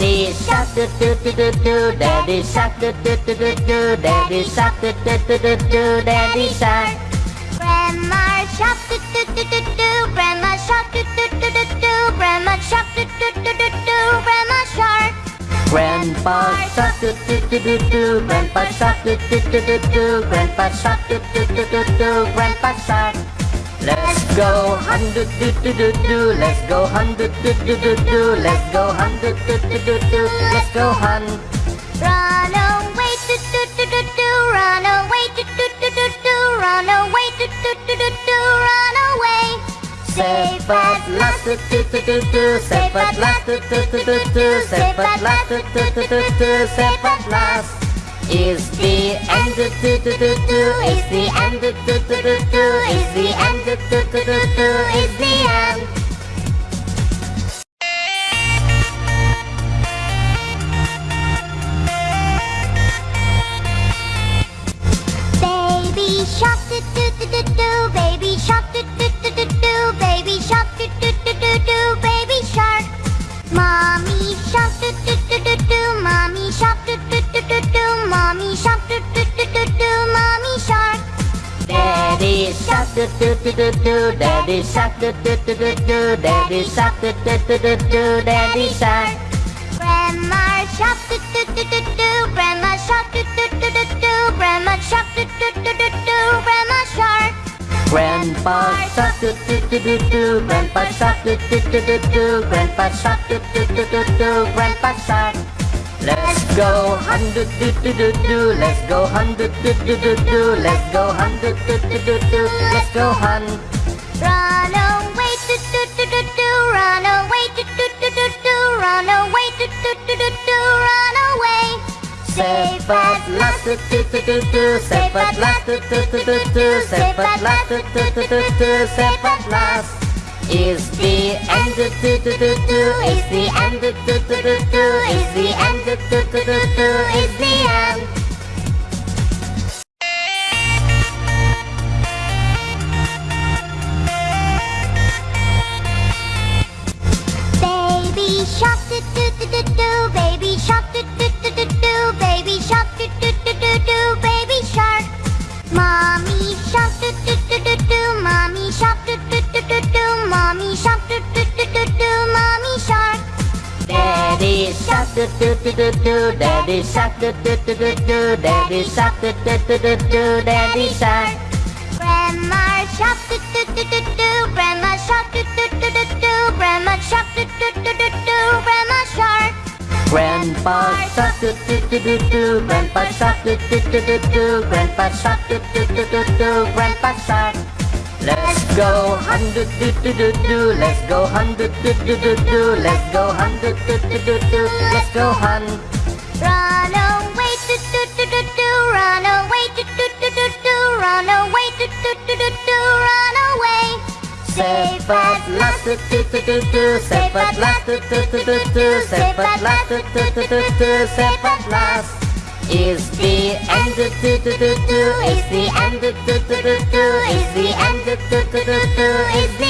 do do do do do, Daddy shark do do do do do, Daddy shark do do do do do, Daddy shark. Grandma shark do do do do do, Grandma shark do do do do do, Grandma shark do do do do do, Grandma shark. Grandpa shark do do do do do, Grandpa shark do do do do do, Grandpa shark do do do do do, Grandpa shark. Let's go hunt do do do do let's go hunt do do do do let's go do do do do do, let's go hunt. Run away do do do do do, run away do do do do do, run away do do do do do, run away. Safe at last do do do do do, safe at last do do do do do, safe at last do do do do do, safe at last. Is the end. Do do do do do, is the end. Do do do do do, is the end. Do do do do do, is the do do do do do, daddy shark. Do do do do do, daddy shark. Do do do do do, daddy shark. Grandma shark. Do do do do do, grandma shark. Do do do do do, grandma shark. Do do do do do, grandma shark. Grandpa shark. Do do do do do, grandpa shark. Do do do do do, grandpa shark. Do do do do do, grandpa shark. Let's go hunt do do do do let's go hunt do do do do let's go do do do do do, let's go hunt. Run away do do do do do, run away do do do do do, run away do do do do do, run away. Safe at last do do do do do, safe at last do do do do do, safe at last do do do do do, safe at last. Is the end. Do do do do do, is the end. Do do do do do, is the end. Do do do do do, is the end. Do do do do do, daddy shark do do do do do, daddy shark do do do do do, daddy shark. Grandma shark do do do do do, grandma shark do do do do do, grandma shark do do do do do, grandma shark. Grandpa shark do do do do do, grandpa shark do do do do do, grandpa shark do do do do do, grandpa shark. Let's go hunt do do do do let's go hunt do do do do let's go do do do do do, let's go hunt. Run away do do do do do, run away do do do do do, run away do do do do do, run away. Safe at last do do do do do, safe at last do do do do do, safe at last do do do do do, safe at last. Is the end. Do do do do do, is the end. Do do do do do, is the end. Do do do do do, is the